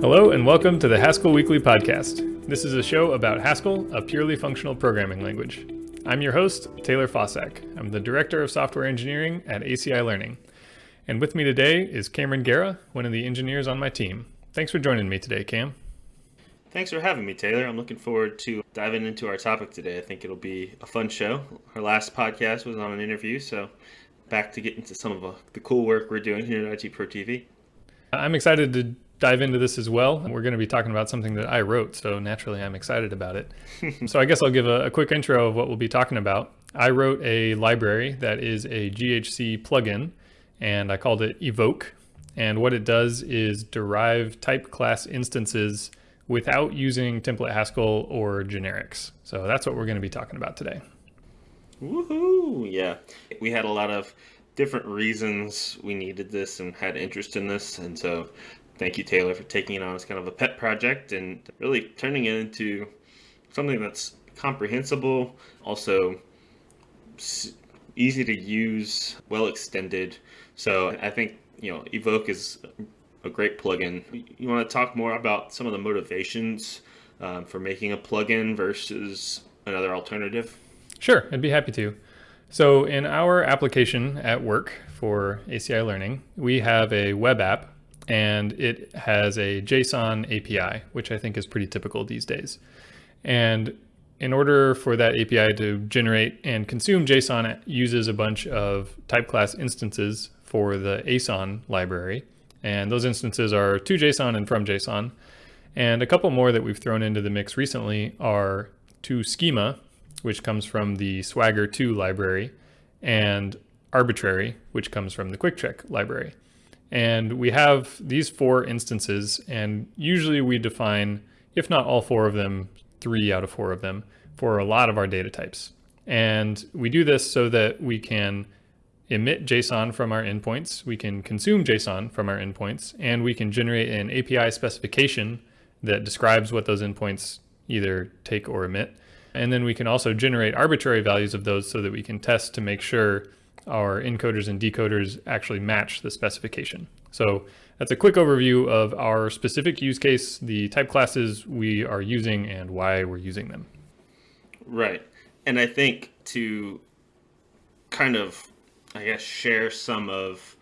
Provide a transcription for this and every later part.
Hello, and welcome to the Haskell Weekly Podcast. This is a show about Haskell, a purely functional programming language. I'm your host, Taylor Fausak. I'm the Director of Software Engineering at ACI Learning. And with me today is Cameron Gera, one of the engineers on my team. Thanks for joining me today, Cam. Thanks for having me, Taylor. I'm looking forward to diving into our topic today. I think it'll be a fun show. Our last podcast was on an interview, so back to get into some of the cool work we're doing here at IT Pro TV. I'm excited to dive into this as well. We're going to be talking about something that I wrote, so naturally I'm excited about it. so I guess I'll give a, a, quick intro of what we'll be talking about. I wrote a library that is a GHC plugin, and I called it Evoke. And what it does is derive type class instances without using template Haskell or generics. So that's what we're going to be talking about today. Woohoo! Yeah, we had a lot of different reasons we needed this and had interest in this, and so thank you, Taylor, for taking it on as kind of a pet project and really turning it into something that's comprehensible, also easy to use, well extended. So I think you know Evoke is a great plugin. You want to talk more about some of the motivations um, for making a plugin versus another alternative? Sure, I'd be happy to. So in our application at work for ACI Learning, we have a web app and it has a JSON API, which I think is pretty typical these days. And in order for that API to generate and consume JSON, it uses a bunch of type class instances for the Aeson library. And those instances are to JSON and from JSON. And a couple more that we've thrown into the mix recently are to schema, which comes from the Swagger 2 library, and arbitrary, which comes from the QuickCheck library. And we have these four instances, and usually we define, if not all four of them, three out of four of them for a lot of our data types. And we do this so that we can emit JSON from our endpoints, we can consume JSON from our endpoints, and we can generate an API specification that describes what those endpoints either take or emit. And then we can also generate arbitrary values of those so that we can test to make sure our encoders and decoders actually match the specification. So that's a quick overview of our specific use case, the type classes we are using and why we're using them. Right. And I think to kind of, I guess, share some of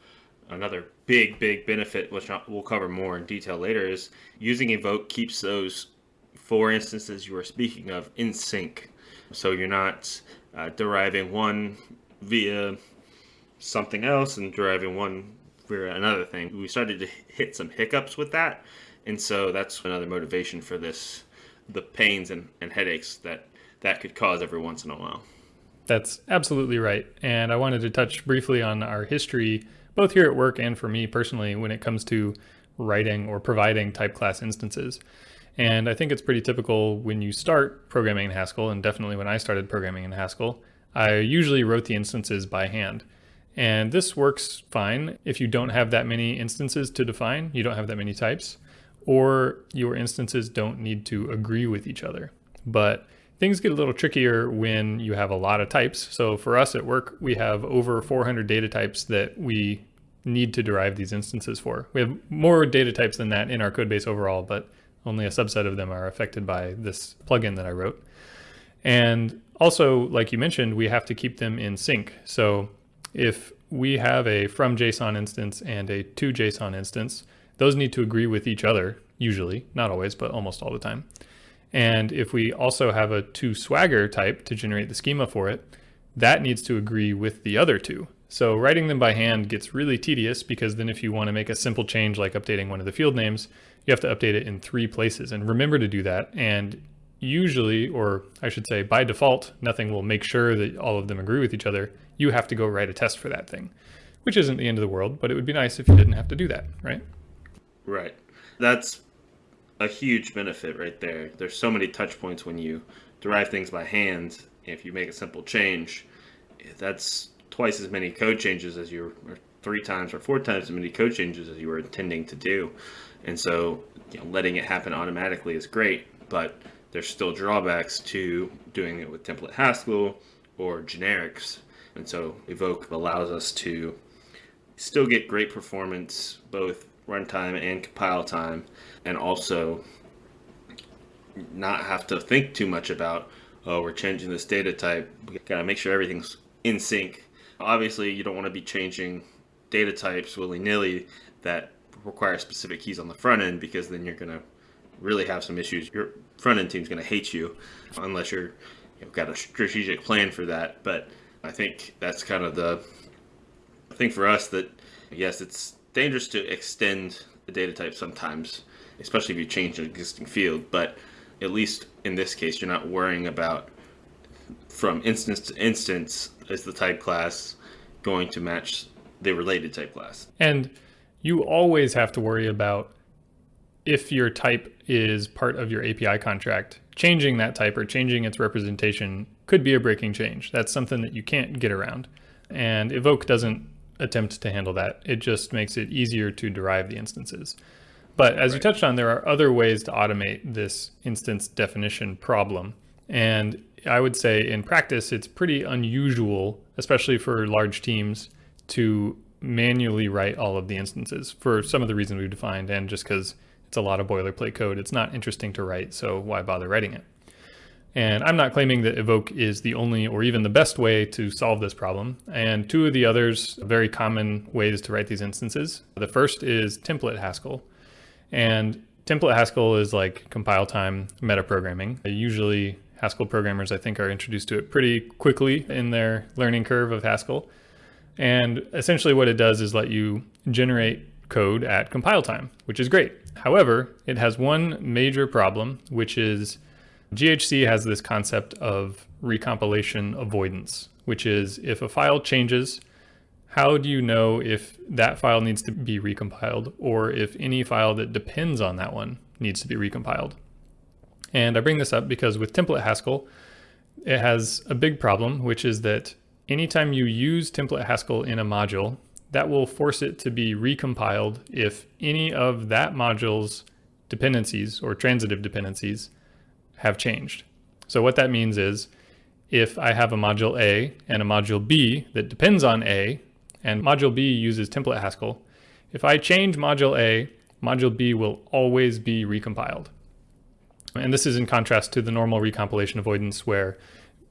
another big, big benefit, which we'll cover more in detail later, is using Evoke keeps those four instances you were speaking of in sync. So you're not uh, deriving one via something else and driving one for another thing. We started to hit some hiccups with that. And so that's another motivation for this, the pains and, and headaches that that could cause every once in a while. That's absolutely right. And I wanted to touch briefly on our history, both here at work and for me personally, when it comes to writing or providing type class instances. And I think it's pretty typical when you start programming in Haskell, and definitely when I started programming in Haskell, I usually wrote the instances by hand. And this works fine if you don't have that many instances to define, you don't have that many types, or your instances don't need to agree with each other. But things get a little trickier when you have a lot of types. So for us at work, we have over 400 data types that we need to derive these instances for. We have more data types than that in our code base overall, but only a subset of them are affected by this plugin that I wrote. And also, like you mentioned, we have to keep them in sync. So if we have a from JSON instance and a to JSON instance, those need to agree with each other, usually, not always, but almost all the time. And if we also have a to Swagger type to generate the schema for it, that needs to agree with the other two. So writing them by hand gets really tedious because then if you want to make a simple change like updating one of the field names, you have to update it in three places and remember to do that. And usually, or I should say by default, nothing will make sure that all of them agree with each other. You have to go write a test for that thing, which isn't the end of the world, but it would be nice if you didn't have to do that, right? Right. That's a huge benefit right there. There's so many touch points when you derive things by hand. If you make a simple change, that's twice as many code changes as you or three times or four times as many code changes as you were intending to do. And so, you know, letting it happen automatically is great, but there's still drawbacks to doing it with template Haskell or generics. And so Evoke allows us to still get great performance both runtime and compile time, and also not have to think too much about, oh, we're changing this data type. We gotta make sure everything's in sync. Obviously, you don't want to be changing data types willy nilly that require specific keys on the front end because then you're gonna really have some issues. Your front end team's gonna hate you unless you're you've got a strategic plan for that. But I think that's kind of the thing for us that yes, it's dangerous to extend the data type sometimes, especially if you change an existing field. But at least in this case, you're not worrying about from instance to instance is the type class going to match the related type class. And you always have to worry about if your type is part of your API contract, changing that type or changing its representation could be a breaking change. That's something that you can't get around. And Evoke doesn't attempt to handle that. It just makes it easier to derive the instances. But as right. you touched on, there are other ways to automate this instance definition problem. And I would say in practice, it's pretty unusual, especially for large teams, to manually write all of the instances for some of the reasons we've defined and just because it's a lot of boilerplate code. It's not interesting to write, so why bother writing it? And I'm not claiming that Evoke is the only or even the best way to solve this problem. And two of the others, very common ways to write these instances. The first is template Haskell. And template Haskell is like compile time metaprogramming. Usually Haskell programmers, I think, are introduced to it pretty quickly in their learning curve of Haskell. And essentially what it does is let you generate code at compile time, which is great. However, it has one major problem, which is GHC has this concept of recompilation avoidance, which is if a file changes, how do you know if that file needs to be recompiled or if any file that depends on that one needs to be recompiled? And I bring this up because with template Haskell, it has a big problem, which is that anytime you use template Haskell in a module, that will force it to be recompiled if any of that module's dependencies or transitive dependencies have changed. So what that means is if I have a module A and a module B that depends on A, and module B uses template Haskell, if I change module A, module B will always be recompiled. And this is in contrast to the normal recompilation avoidance where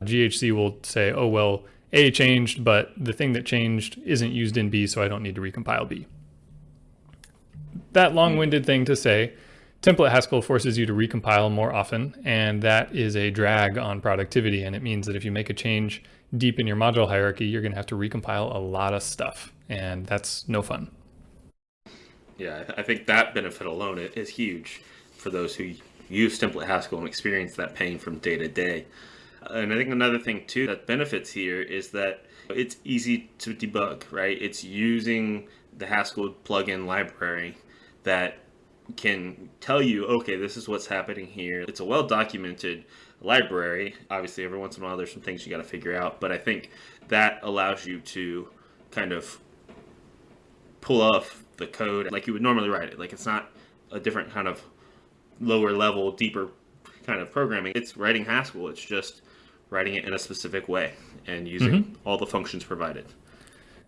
GHC will say, oh, well, A changed, but the thing that changed isn't used in B, so I don't need to recompile B. That long-winded thing to say Template Haskell forces you to recompile more often, and that is a drag on productivity. And it means that if you make a change deep in your module hierarchy, you're going to have to recompile a lot of stuff, and that's no fun. Yeah, I think that benefit alone is huge for those who use Template Haskell and experience that pain from day to day. And I think another thing too that benefits here is that it's easy to debug, right? It's using the Haskell plugin library that can tell you, okay, this is what's happening here. It's a well documented library. Obviously, every once in a while, there's some things you got to figure out, but I think that allows you to kind of pull off the code like you would normally write it. Like it's not a different kind of lower level, deeper kind of programming. It's writing Haskell. It's just writing it in a specific way and using mm-hmm. all the functions provided.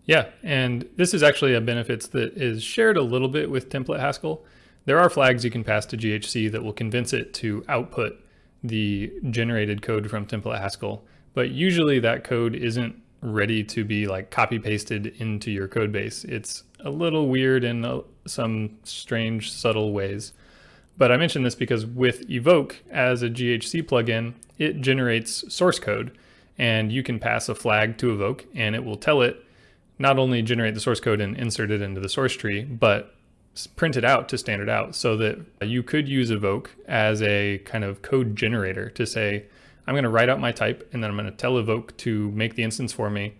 Yeah, and this is actually a benefit that is shared a little bit with template Haskell. There are flags you can pass to GHC that will convince it to output the generated code from template Haskell, but usually that code isn't ready to be like copy pasted into your code base. It's a little weird in some strange, subtle ways. But I mention this because with Evoke as a GHC plugin, it generates source code and you can pass a flag to Evoke and it will tell it not only generate the source code and insert it into the source tree, but print it out to standard out so that you could use Evoke as a kind of code generator to say, I'm going to write out my type and then I'm going to tell Evoke to make the instance for me.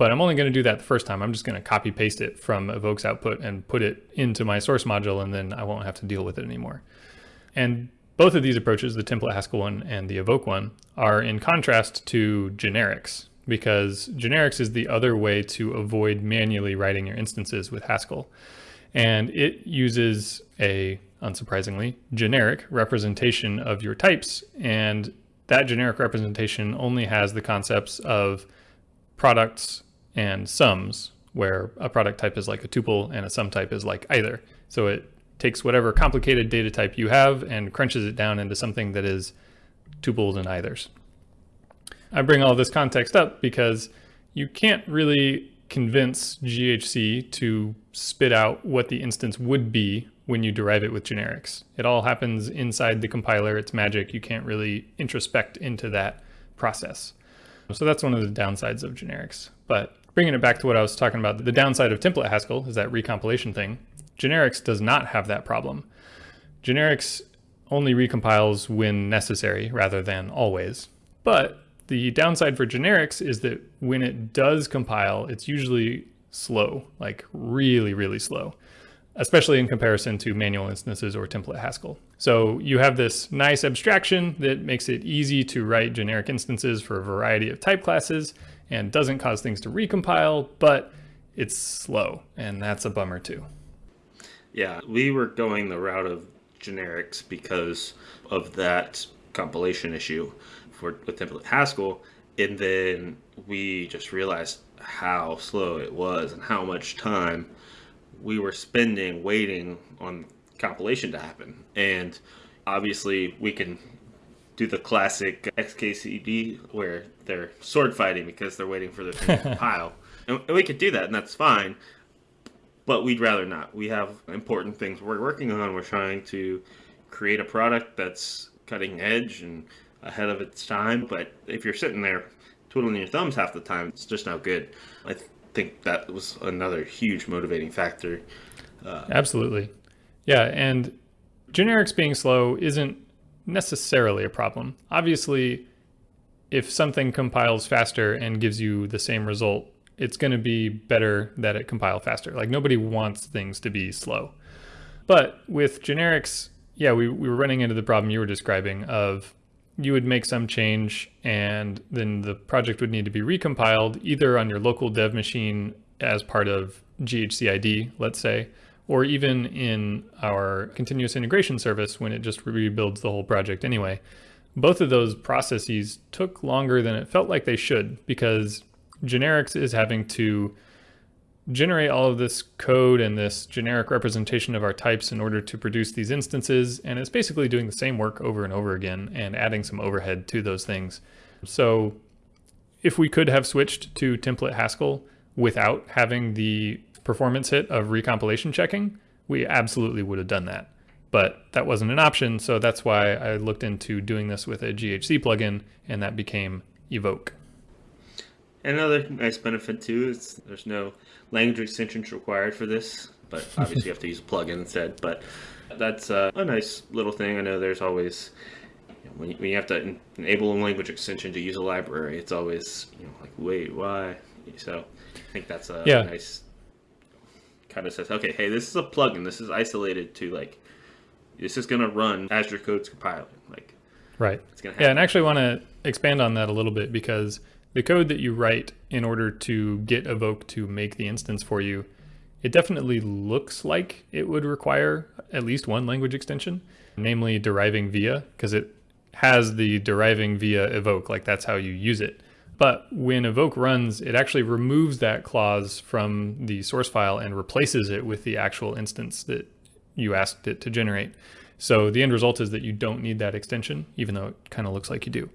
But I'm only going to do that the first time. I'm just going to copy paste it from Evoke's output and put it into my source module and then I won't have to deal with it anymore. And both of these approaches, the template Haskell one and the Evoke one, are in contrast to generics because generics is the other way to avoid manually writing your instances with Haskell and it uses a, unsurprisingly, generic representation of your types. And that generic representation only has the concepts of products and sums, where a product type is like a tuple and a sum type is like either. So it takes whatever complicated data type you have and crunches it down into something that is tuples and eithers. I bring all this context up because you can't really convince GHC to spit out what the instance would be when you derive it with generics. It all happens inside the compiler. It's magic. You can't really introspect into that process. So that's one of the downsides of generics. But bringing it back to what I was talking about, the downside of template Haskell is that recompilation thing. Generics does not have that problem. Generics only recompiles when necessary rather than always. But the downside for generics is that when it does compile, it's usually slow, like really, really slow, especially in comparison to manual instances or template Haskell. So you have this nice abstraction that makes it easy to write generic instances for a variety of type classes and doesn't cause things to recompile, but it's slow, and that's a bummer too. Yeah, we were going the route of generics because of that compilation issue for with template Haskell, and then we just realized how slow it was and how much time we were spending waiting on compilation to happen. And obviously, we can do the classic XKCD where they're sword fighting because they're waiting for the thing to compile. And we could do that, and that's fine. But we'd rather not. We have important things we're working on. We're trying to create a product that's cutting edge and ahead of its time. But if you're sitting there twiddling your thumbs half the time, it's just not good. I th- think that was another huge motivating factor. Uh, Absolutely. Yeah. And generics being slow isn't necessarily a problem. Obviously, if something compiles faster and gives you the same result, it's going to be better that it compile faster. Like nobody wants things to be slow. But with generics, yeah, we, we were running into the problem you were describing of you would make some change and then the project would need to be recompiled either on your local dev machine as part of GHCID, let's say, or even in our continuous integration service when it just rebuilds the whole project anyway. Both of those processes took longer than it felt like they should because generics is having to generate all of this code and this generic representation of our types in order to produce these instances. And it's basically doing the same work over and over again and adding some overhead to those things. So if we could have switched to template Haskell without having the performance hit of recompilation checking, we absolutely would have done that. But that wasn't an option, so that's why I looked into doing this with a GHC plugin, and that became Evoke. Another nice benefit too is there's no language extensions required for this, but obviously you have to use a plugin instead. But that's uh, a nice little thing. I know there's always you know, when, you, when you have to enable a language extension to use a library, it's always you know like wait why. So I think that's a yeah. nice kind of says okay hey this is a plugin this is isolated to like this is gonna run as your code's compiling like right it's gonna yeah and actually want to expand on that a little bit because the code that you write in order to get Evoke to make the instance for you, it definitely looks like it would require at least one language extension, namely deriving via, because it has the deriving via evoke, like that's how you use it. But when evoke runs, it actually removes that clause from the source file and replaces it with the actual instance that you asked it to generate. So the end result is that you don't need that extension, even though it kind of looks like you do.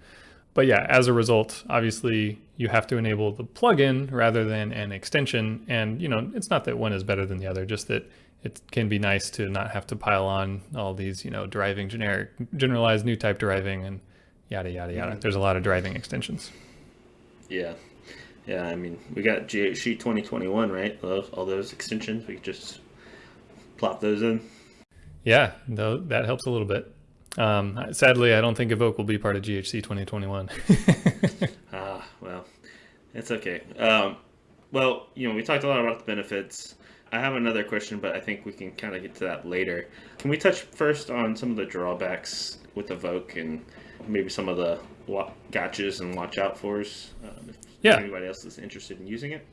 But yeah, as a result, obviously you have to enable the plugin rather than an extension. And you know, it's not that one is better than the other, just that it can be nice to not have to pile on all these, you know, deriving generic, generalized new type deriving and yada, yada, yada. Mm-hmm. There's a lot of driving extensions. Yeah. Yeah. I mean, we got GHC 2021, right? Those, all those extensions, we could just plop those in. Yeah, that helps a little bit. Um, sadly, I don't think Evoke will be part of GHC 2021. ah, well, it's okay. Um, well, you know, we talked a lot about the benefits. I have another question, but I think we can kind of get to that later. Can we touch first on some of the drawbacks with Evoke and maybe some of the gotchas and watch out fors? Um, if yeah. anybody else is interested in using it.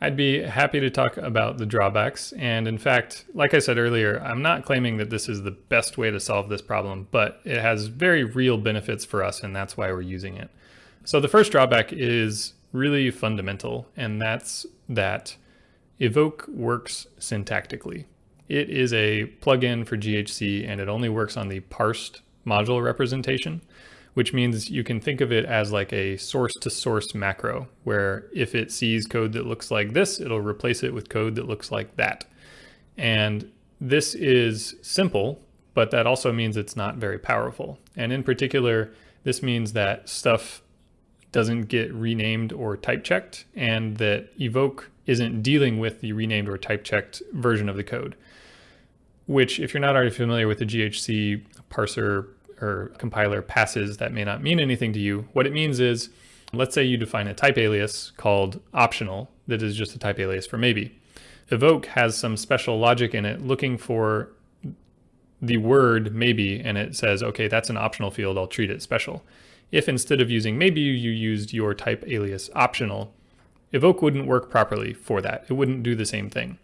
I'd be happy to talk about the drawbacks. And in fact, like I said earlier, I'm not claiming that this is the best way to solve this problem, but it has very real benefits for us, and that's why we're using it. So the first drawback is really fundamental, and that's that Evoke works syntactically. It is a plugin for GHC and it only works on the parsed module representation, which means you can think of it as like a source to source macro, where if it sees code that looks like this, it'll replace it with code that looks like that. And this is simple, but that also means it's not very powerful. And in particular, this means that stuff doesn't get renamed or type checked and that evoke isn't dealing with the renamed or type checked version of the code, which if you're not already familiar with the GHC parser or compiler passes, that may not mean anything to you. What it means is, let's say you define a type alias called optional that is just a type alias for maybe. Evoke has some special logic in it looking for the word maybe, and it says, okay, that's an optional field, I'll treat it special. If instead of using maybe you used your type alias optional, Evoke wouldn't work properly for that. It wouldn't do the same thing.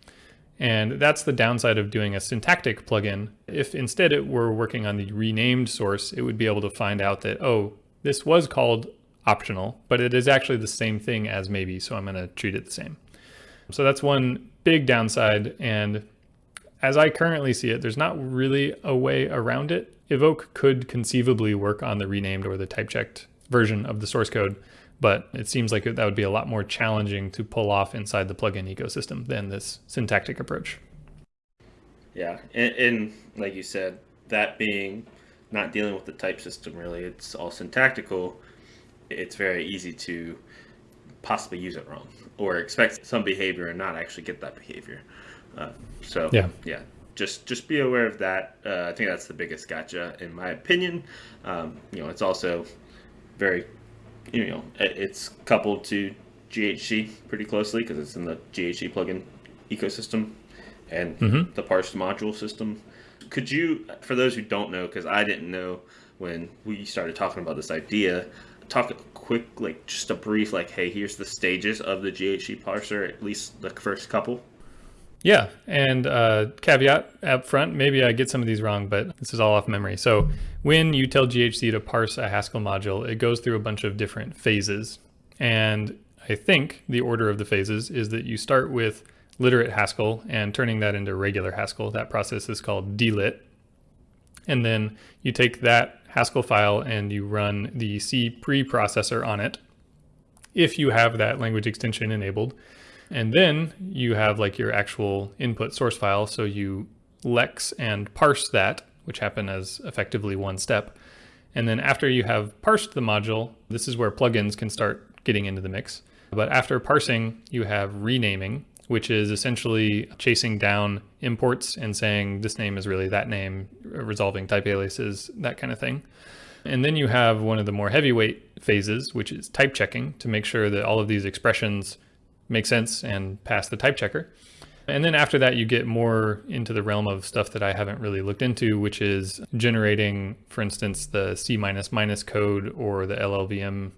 And that's the downside of doing a syntactic plugin. If instead it were working on the renamed source, it would be able to find out that, oh, this was called optional, but it is actually the same thing as maybe, so I'm going to treat it the same. So that's one big downside. And as I currently see it, there's not really a way around it. Evoke could conceivably work on the renamed or the type checked version of the source code, but it seems like that would be a lot more challenging to pull off inside the plugin ecosystem than this syntactic approach. Yeah, and, and like you said, that being not dealing with the type system really, it's all syntactical. It's very easy to possibly use it wrong or expect some behavior and not actually get that behavior. Uh, so yeah, yeah, just just be aware of that. Uh, I think that's the biggest gotcha in my opinion. Um, you know, it's also very you know, it's coupled to GHC pretty closely because it's in the GHC plugin ecosystem and mm-hmm. the parsed module system. Could you, for those who don't know, because I didn't know when we started talking about this idea, talk quick, like just a brief, like, hey, here's the stages of the GHC parser, at least the first couple. Yeah, and uh, caveat up front, maybe I get some of these wrong, but this is all off memory. So when you tell GHC to parse a Haskell module, it goes through a bunch of different phases. And I think the order of the phases is that you start with literate Haskell and turning that into regular Haskell. That process is called delit. And then you take that Haskell file and you run the C preprocessor on it if you have that language extension enabled. And then you have like your actual input source file. So you lex and parse that, which happen as effectively one step. And then after you have parsed the module, this is where plugins can start getting into the mix. But after parsing, you have renaming, which is essentially chasing down imports and saying this name is really that name, resolving type aliases, that kind of thing. And then you have one of the more heavyweight phases, which is type checking to make sure that all of these expressions make sense and pass the type checker. And then after that, you get more into the realm of stuff that I haven't really looked into, which is generating, for instance, the C minus code or the LLVM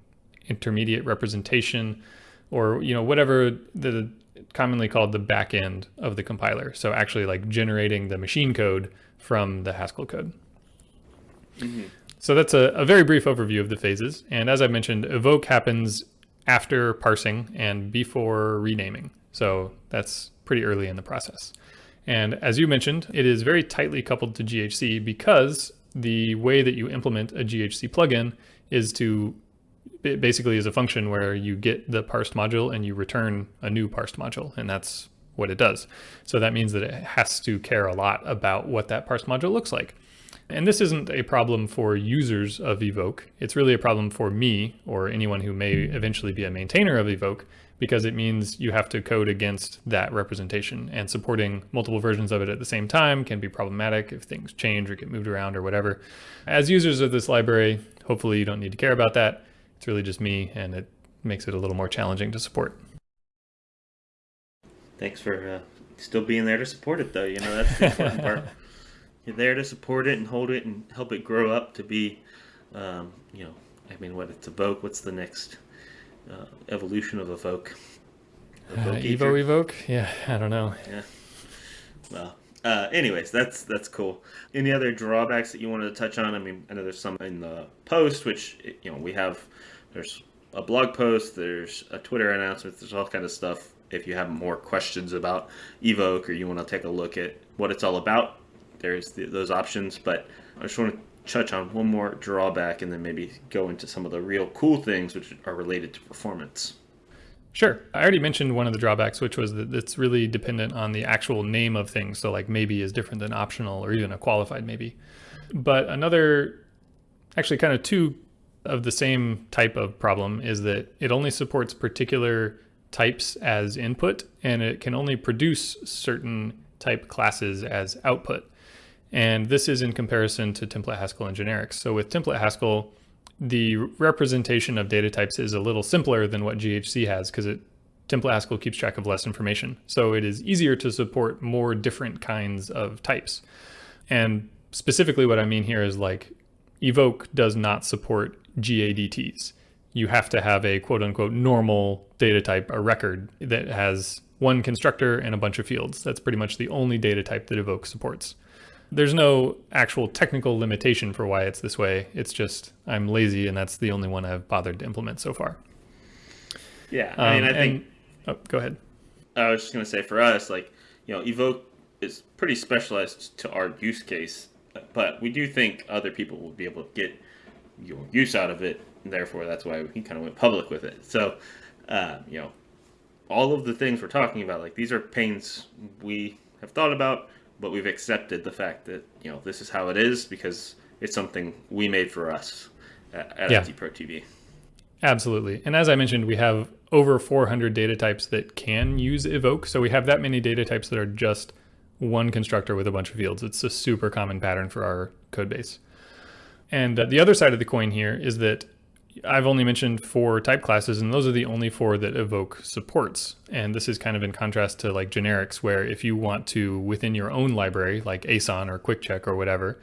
intermediate representation, or you know whatever the commonly called the back end of the compiler. So actually like generating the machine code from the Haskell code. Mm -hmm. So that's a, a very brief overview of the phases. And as I mentioned, evoke happens after parsing and before renaming. So that's pretty early in the process. And as you mentioned, it is very tightly coupled to GHC because the way that you implement a GHC plugin is to it basically is a function where you get the parsed module and you return a new parsed module, and that's what it does. So that means that it has to care a lot about what that parsed module looks like. And this isn't a problem for users of Evoke. It's really a problem for me or anyone who may eventually be a maintainer of Evoke because it means you have to code against that representation and supporting multiple versions of it at the same time can be problematic if things change or get moved around or whatever. As users of this library, hopefully you don't need to care about that. It's really just me and it makes it a little more challenging to support. Thanks for uh, still being there to support it though. You know, that's the important part. you're there to support it and hold it and help it grow up to be, um, you know, I mean, what it's Evoke. What's the next uh, evolution of Evoke? Evoke uh, Evo Evoke? Yeah, I don't know. Yeah. Well, uh, anyways, that's that's cool. Any other drawbacks that you wanted to touch on? I mean, I know there's some in the post, which you know we have. There's a blog post, there's a Twitter announcement, there's all kind of stuff. If you have more questions about Evoke or you want to take a look at what it's all about, there's the, those options. But I just want to touch on one more drawback and then maybe go into some of the real cool things which are related to performance. Sure. I already mentioned one of the drawbacks, which was that it's really dependent on the actual name of things. So like maybe is different than optional or even a qualified maybe. But another, actually kind of two of the same type of problem is that it only supports particular types as input and it can only produce certain type classes as output. And this is in comparison to template Haskell and generics. So with template Haskell, the representation of data types is a little simpler than what GHC has because it template Haskell keeps track of less information. So it is easier to support more different kinds of types. And specifically what I mean here is like evoke does not support GADTs. You have to have a quote unquote normal data type, a record that has one constructor and a bunch of fields. That's pretty much the only data type that evoke supports. There's no actual technical limitation for why it's this way. It's just I'm lazy and that's the only one I've bothered to implement so far. Yeah, I mean, um, I think. And, oh, go ahead. I was just gonna say for us, like you know, evoke is pretty specialized to our use case, but we do think other people will be able to get your use out of it. And therefore, that's why he kind of went public with it. So, uh, you know, all of the things we're talking about, like these are pains we have thought about but we've accepted the fact that you know this is how it is because it's something we made for us at, at yeah. Pro TV. Absolutely. And as I mentioned, we have over 400 data types that can use evoke. So we have that many data types that are just one constructor with a bunch of fields. It's a super common pattern for our code base. And uh, the other side of the coin here is that I've only mentioned four type classes, and those are the only four that Evoke supports. And this is kind of in contrast to like generics, where if you want to, within your own library, like Aeson or QuickCheck or whatever,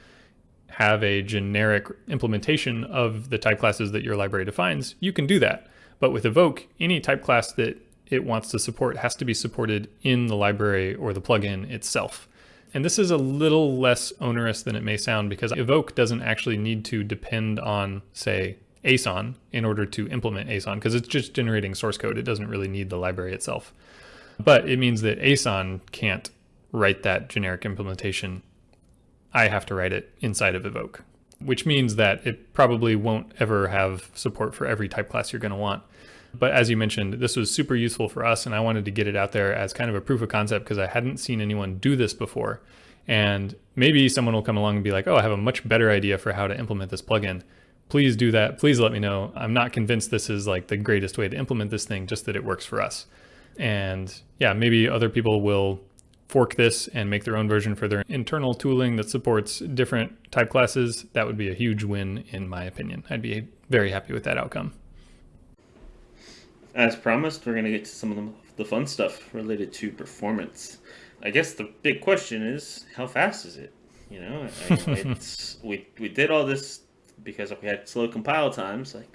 have a generic implementation of the type classes that your library defines, you can do that. But with Evoke, any type class that it wants to support has to be supported in the library or the plugin itself. And this is a little less onerous than it may sound because Evoke doesn't actually need to depend on, say, Aeson in order to implement Aeson because it's just generating source code. It doesn't really need the library itself. But it means that Aeson can't write that generic implementation. I have to write it inside of Evoke, which means that it probably won't ever have support for every type class you're going to want. But as you mentioned, this was super useful for us, and I wanted to get it out there as kind of a proof of concept because I hadn't seen anyone do this before. And maybe someone will come along and be like, oh, I have a much better idea for how to implement this plugin please do that. Please let me know. I'm not convinced this is like the greatest way to implement this thing, just that it works for us. And yeah, maybe other people will fork this and make their own version for their internal tooling that supports different type classes. That would be a huge win in my opinion. I'd be very happy with that outcome. As promised, we're going to get to some of the fun stuff related to performance. I guess the big question is, how fast is it? You know, it's we we did all this because if we had slow compile times, like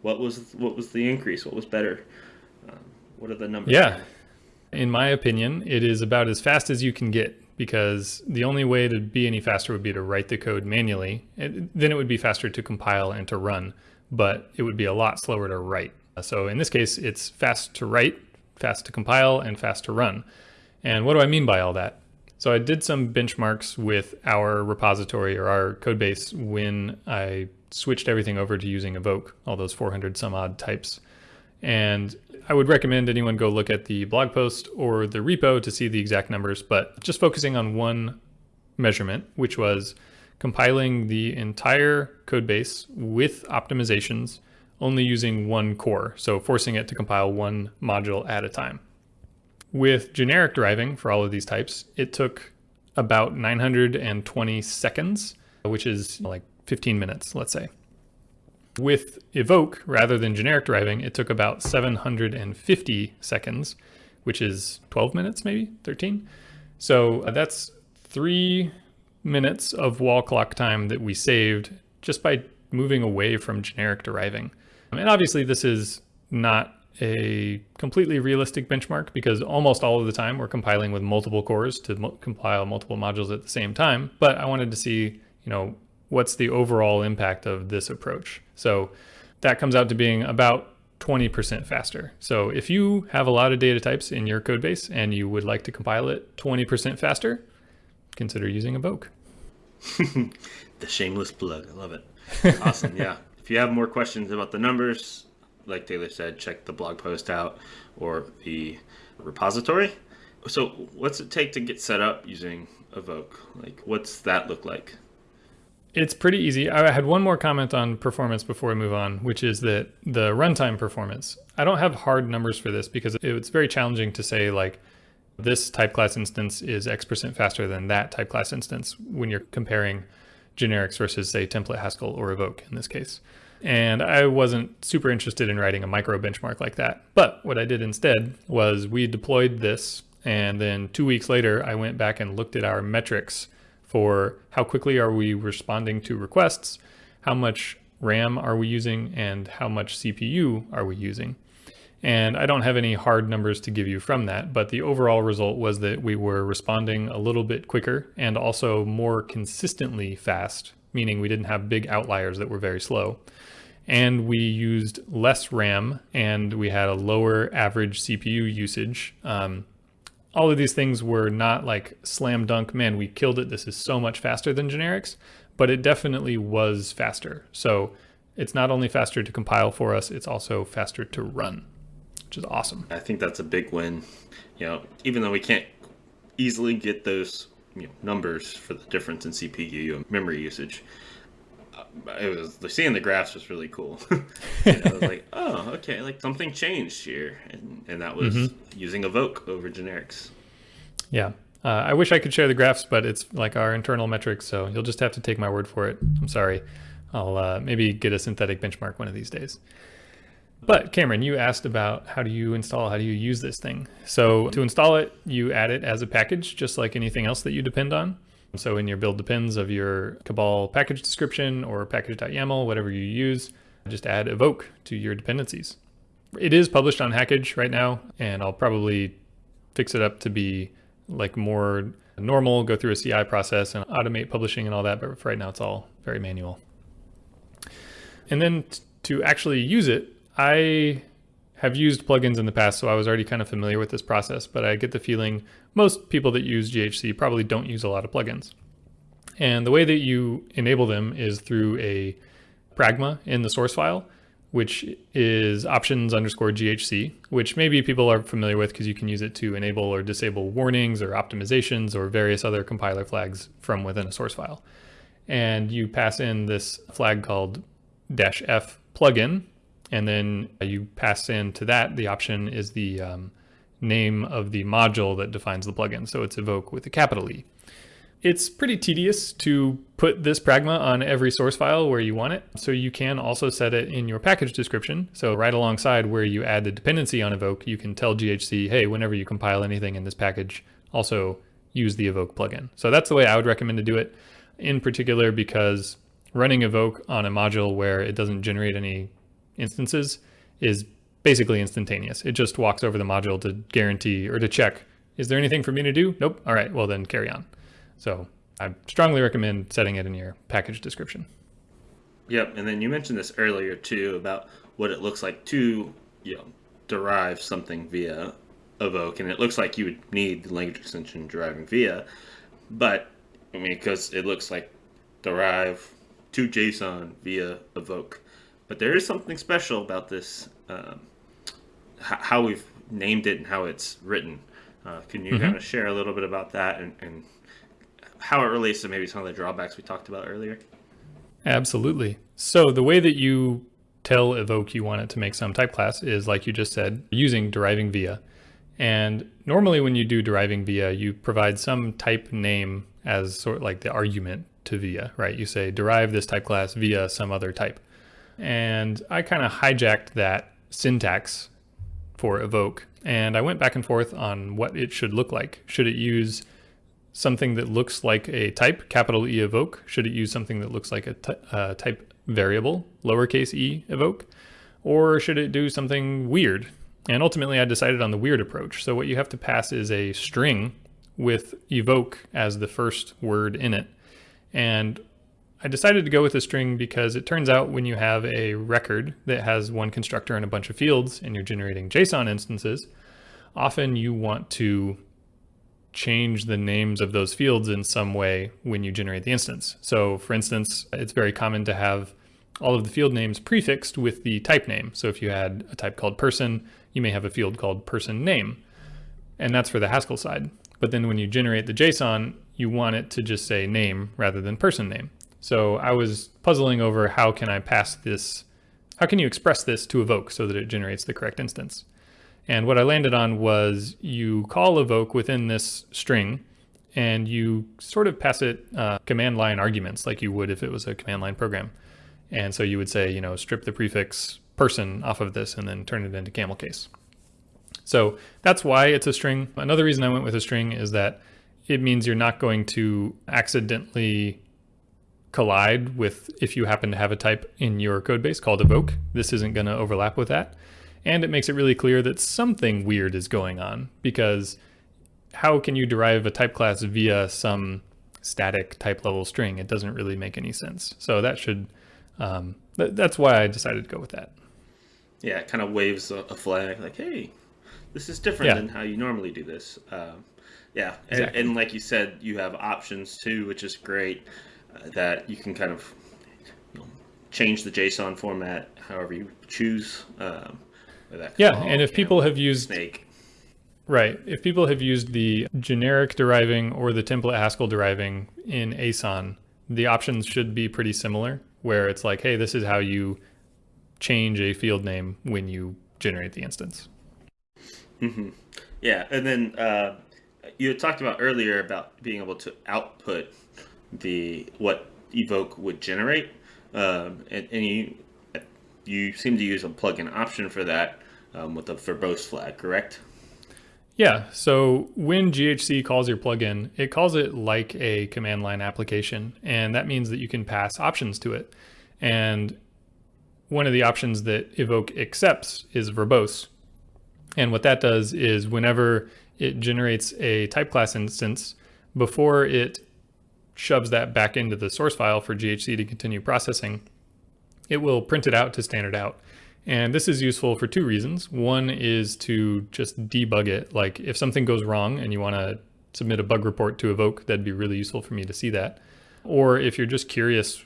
what was what was the increase? What was better? Um, what are the numbers? Yeah, in my opinion, it is about as fast as you can get because the only way to be any faster would be to write the code manually. It, then it would be faster to compile and to run, but it would be a lot slower to write. So in this case, it's fast to write, fast to compile, and fast to run. And what do I mean by all that? So I did some benchmarks with our repository or our code base when I switched everything over to using Evoke, all those 400 some odd types. And I would recommend anyone go look at the blog post or the repo to see the exact numbers, but just focusing on one measurement, which was compiling the entire code base with optimizations only using one core, so forcing it to compile one module at a time. With generic driving for all of these types, it took about 920 seconds, which is like 15 minutes, let's say. With Evoke, rather than generic driving, it took about 750 seconds, which is 12 minutes, maybe 13. So uh, that's three minutes of wall clock time that we saved just by moving away from generic driving. And obviously this is not a completely realistic benchmark because almost all of the time we're compiling with multiple cores to mo compile multiple modules at the same time. But I wanted to see, you know, what's the overall impact of this approach. So that comes out to being about 20% faster. So if you have a lot of data types in your code base and you would like to compile it 20% faster, consider using Evoke. the shameless plug. I love it. Awesome. yeah. If you have more questions about the numbers, like Taylor said, check the blog post out or the repository. So, what's it take to get set up using Evoke? Like, what's that look like? It's pretty easy. I had one more comment on performance before we move on, which is that the runtime performance. I don't have hard numbers for this because it's very challenging to say like this type class instance is X percent faster than that type class instance when you're comparing generics versus say template Haskell or evoke in this case. And I wasn't super interested in writing a micro benchmark like that. But what I did instead was we deployed this and then two weeks later, I went back and looked at our metrics for how quickly are we responding to requests, how much RAM are we using, and how much CPU are we using. And I don't have any hard numbers to give you from that, but the overall result was that we were responding a little bit quicker and also more consistently fast, meaning we didn't have big outliers that were very slow. And we used less RAM and we had a lower average CPU usage. Um, all of these things were not like slam dunk, man, we killed it. This is so much faster than generics, but it definitely was faster. So it's not only faster to compile for us, it's also faster to run which is awesome. I think that's a big win. You know, even though we can't easily get those you know, numbers for the difference in CPU and memory usage, uh, it was seeing the graphs was really cool. I was like, oh, okay, like something changed here, and, and that was mm-hmm. using Evoke over generics. Yeah, uh, I wish I could share the graphs, but it's like our internal metrics, so you'll just have to take my word for it. I'm sorry. I'll uh, maybe get a synthetic benchmark one of these days. But Cameron, you asked about how do you install, how do you use this thing? So to install it, you add it as a package, just like anything else that you depend on. So in your build depends of your Cabal package description or package.yaml, whatever you use, just add evoke to your dependencies. It is published on Hackage right now, and I'll probably fix it up to be like more normal, go through a CI process and automate publishing and all that, but for right now it's all very manual. And then to actually use it, I have used plugins in the past, so I was already kind of familiar with this process, but I get the feeling most people that use GHC probably don't use a lot of plugins. And the way that you enable them is through a pragma in the source file, which is options underscore GHC, which maybe people are familiar with because you can use it to enable or disable warnings or optimizations or various other compiler flags from within a source file. And you pass in this flag called dash F plugin, and then you pass into that, the option is the um, name of the module that defines the plugin. So it's evoke with a capital E. It's pretty tedious to put this pragma on every source file where you want it. So you can also set it in your package description. So right alongside where you add the dependency on evoke, you can tell GHC, hey, whenever you compile anything in this package, also use the evoke plugin. So that's the way I would recommend to do it in particular because running evoke on a module where it doesn't generate any instances is basically instantaneous. It just walks over the module to guarantee or to check, is there anything for me to do? Nope. All right, well then carry on. So I strongly recommend setting it in your package description. Yep, and then you mentioned this earlier too about what it looks like to you know derive something via evoke, and it looks like you would need the language extension deriving via, but I mean because it looks like derive to JSON via evoke. But there is something special about this, um, how we've named it and how it's written. Uh, can you mm-hmm. kind of share a little bit about that and, and how it relates to maybe some of the drawbacks we talked about earlier? Absolutely. So the way that you tell evoke you want it to make some type class is like you just said, using deriving via. And normally when you do deriving via, you provide some type name as sort of like the argument to via, right? You say derive this type class via some other type. And I kind of hijacked that syntax for evoke and I went back and forth on what it should look like. Should it use something that looks like a type, capital E evoke? Should it use something that looks like a uh, type variable, lowercase e evoke? Or should it do something weird? And ultimately I decided on the weird approach. So what you have to pass is a string with evoke as the first word in it. And I decided to go with a string because it turns out when you have a record that has one constructor and a bunch of fields and you're generating JSON instances, often you want to change the names of those fields in some way when you generate the instance. So for instance, it's very common to have all of the field names prefixed with the type name. So if you had a type called person, you may have a field called person name, and that's for the Haskell side. But then when you generate the JSON, you want it to just say name rather than person name. So I was puzzling over how can I pass this, how can you express this to evoke so that it generates the correct instance? And what I landed on was you call evoke within this string and you sort of pass it uh, command line arguments like you would if it was a command line program. And so you would say, you know, strip the prefix person off of this and then turn it into camel case. So that's why it's a string. Another reason I went with a string is that it means you're not going to accidentally collide with if you happen to have a type in your code base called evoke. This isn't going to overlap with that. And it makes it really clear that something weird is going on because how can you derive a type class via some static type level string? It doesn't really make any sense. So that should, um, th that's why I decided to go with that. Yeah, it kind of waves a, a flag like, hey, this is different yeah. than how you normally do this. Um, yeah, exactly. and, and, like you said, you have options too, which is great. That you can kind of you know, change the JSON format however you choose. Um, yeah, and if people know, have used snake. Right. If people have used the generic deriving or the template Haskell deriving in Aeson, the options should be pretty similar, where it's like, hey, this is how you change a field name when you generate the instance. Mm-hmm. Yeah, and then uh, you had talked about earlier about being able to output the what evoke would generate, um, and, and you you seem to use a plugin option for that um, with a verbose flag, correct? Yeah, so when GHC calls your plugin, it calls it like a command line application, and that means that you can pass options to it. And one of the options that Evoke accepts is verbose. And what that does is whenever it generates a type class instance, before it shoves that back into the source file for GHC to continue processing, it will print it out to standard out. And this is useful for two reasons. One is to just debug it. Like if something goes wrong and you want to submit a bug report to Evoke, that'd be really useful for me to see that. Or if you're just curious,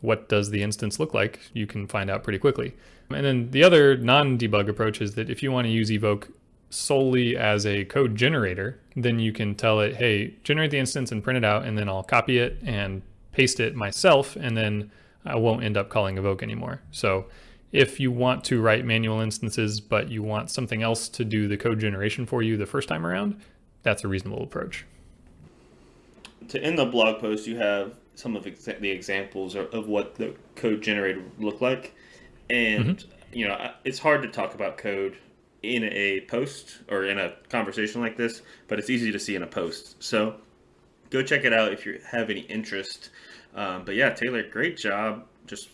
what does the instance look like, you can find out pretty quickly. And then the other non-debug approach is that if you want to use Evoke solely as a code generator, then you can tell it, hey, generate the instance and print it out, and then I'll copy it and paste it myself, and then I won't end up calling evoke anymore. So if you want to write manual instances, but you want something else to do the code generation for you the first time around, that's a reasonable approach. To end the blog post, you have some of the examples of what the code generator would look like. And, mm -hmm. you know, it's hard to talk about code in a post or in a conversation like this, but it's easy to see in a post. So go check it out if you have any interest. Um, but yeah, Taylor, great job just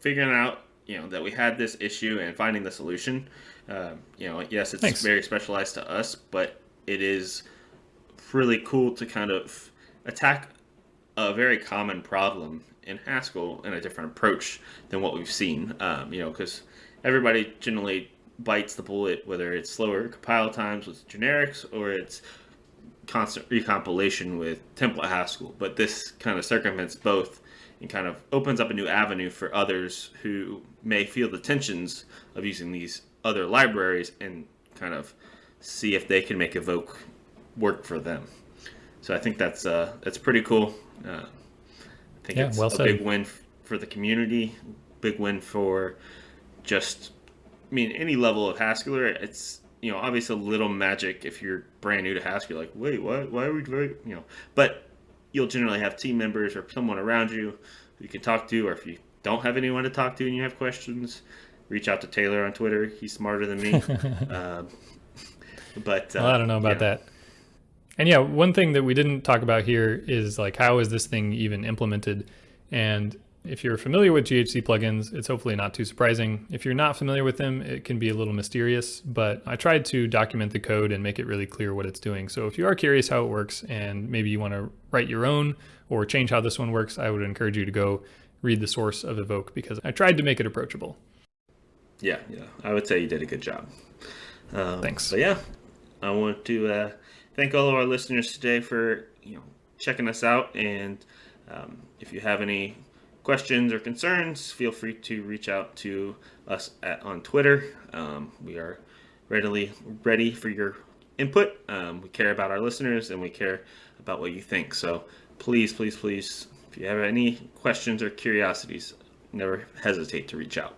figuring out you know that we had this issue and finding the solution. Um, you know, yes, it's Thanks. very specialized to us, but it is really cool to kind of attack a very common problem in Haskell in a different approach than what we've seen. Um, you know, because everybody generally bites the bullet, whether it's slower compile times with generics or it's constant recompilation with template Haskell. But this kind of circumvents both and kind of opens up a new avenue for others who may feel the tensions of using these other libraries and kind of see if they can make evoke work for them. So I think that's uh, that's pretty cool. Uh, I think yeah, it's well a said. big win for the community, big win for just I mean, any level of Haskeller, it's you know obviously a little magic if you're brand new to Haskell. You're like, wait, why? Why are we doing? You know, but you'll generally have team members or someone around you you can talk to, or if you don't have anyone to talk to and you have questions, reach out to Taylor on Twitter. He's smarter than me. um, but uh, well, I don't know about yeah. that. And yeah, one thing that we didn't talk about here is like how is this thing even implemented? And If you're familiar with GHC plugins, it's hopefully not too surprising. If you're not familiar with them, it can be a little mysterious, but I tried to document the code and make it really clear what it's doing. So if you are curious how it works and maybe you want to write your own or change how this one works, I would encourage you to go read the source of Evoke because I tried to make it approachable. Yeah, yeah, I would say you did a good job. Um, Thanks. But yeah, I want to uh, thank all of our listeners today for you know checking us out, and um, if you have any questions or concerns, feel free to reach out to us at, on Twitter. Um, we are readily ready for your input. Um, we care about our listeners and we care about what you think. So please, please, please, if you have any questions or curiosities, never hesitate to reach out.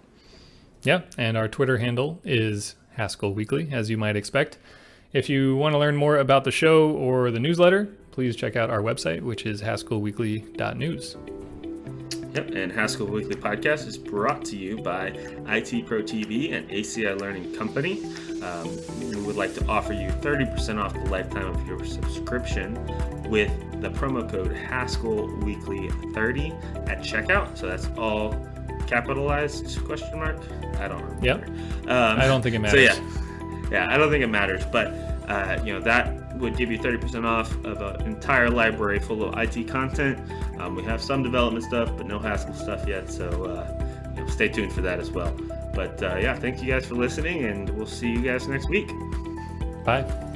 Yeah, and our Twitter handle is Haskell Weekly, as you might expect. If you want to learn more about the show or the newsletter, please check out our website, which is haskellweekly.news. Yep, and Haskell Weekly Podcast is brought to you by IT Pro TV and ACI Learning Company. Um, we would like to offer you 30% off the lifetime of your subscription with the promo code Haskell Weekly 30 at checkout. So that's all capitalized question mark. I don't remember. Yep. Um, I don't think it matters. So yeah, yeah, I don't think it matters, but uh, you know that would give you 30% off of an entire library full of IT content. Um, we have some development stuff, but no Haskell stuff yet. So uh, you know, stay tuned for that as well. But uh, yeah, thank you guys for listening, and we'll see you guys next week. Bye.